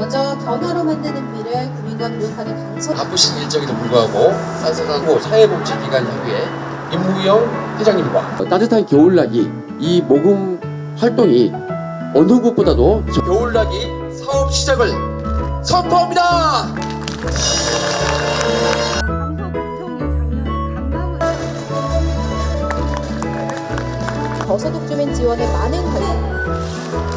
먼저 변화로 만드는 미래 국민과 교육하는 강서 바쁘신 일정에도 불구하고 산성하고 사회복지기관협의회 임무영 회장님과 따뜻한 겨울나기 이 모금 활동이 어느 곳보다도 저- 겨울나기 사업 시작을 선포합니다. 저소득 주민 지원에 많은 관심.